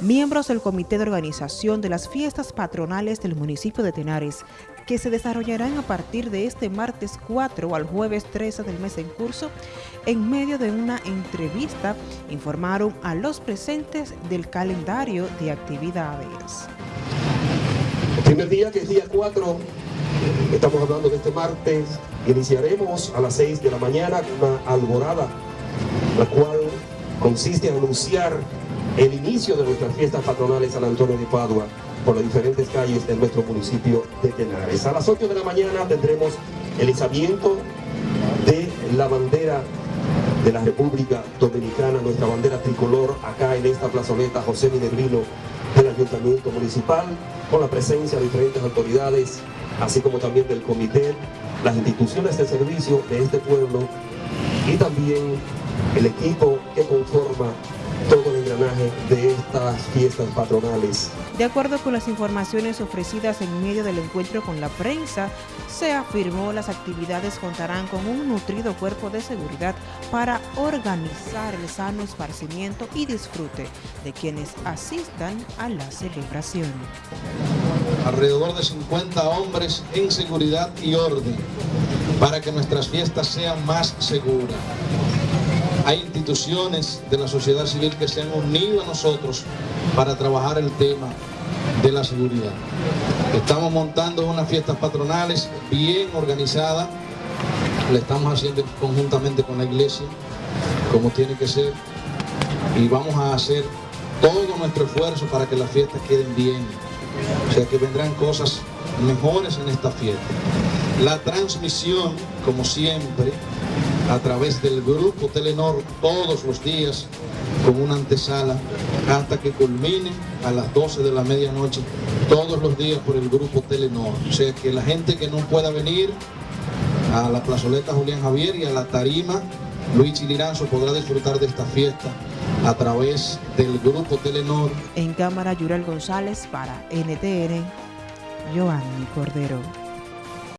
miembros del Comité de Organización de las Fiestas Patronales del municipio de Tenares, que se desarrollarán a partir de este martes 4 al jueves 13 del mes en curso, en medio de una entrevista, informaron a los presentes del calendario de actividades. El primer día, que es día 4, estamos hablando de este martes, iniciaremos a las 6 de la mañana una alborada, la cual consiste en anunciar el inicio de nuestras fiestas patronales San Antonio de Padua por las diferentes calles de nuestro municipio de Tenares. A las 8 de la mañana tendremos el izamiento de la bandera de la República Dominicana, nuestra bandera tricolor, acá en esta plazoleta José Minervino del Ayuntamiento Municipal, con la presencia de diferentes autoridades, así como también del comité, las instituciones de servicio de este pueblo y también el equipo que conforma de estas fiestas patronales. De acuerdo con las informaciones ofrecidas en medio del encuentro con la prensa, se afirmó las actividades contarán con un nutrido cuerpo de seguridad para organizar el sano esparcimiento y disfrute de quienes asistan a la celebración. Alrededor de 50 hombres en seguridad y orden para que nuestras fiestas sean más seguras hay instituciones de la sociedad civil que se han unido a nosotros para trabajar el tema de la seguridad. Estamos montando unas fiestas patronales bien organizadas, le estamos haciendo conjuntamente con la iglesia, como tiene que ser, y vamos a hacer todo nuestro esfuerzo para que las fiestas queden bien. O sea que vendrán cosas mejores en esta fiesta. La transmisión, como siempre, a través del grupo Telenor todos los días con una antesala hasta que culmine a las 12 de la medianoche todos los días por el grupo Telenor. O sea que la gente que no pueda venir a la plazoleta Julián Javier y a la tarima Luis Chiliranzo podrá disfrutar de esta fiesta a través del grupo Telenor. En cámara Yural González para NTN, Joanny Cordero.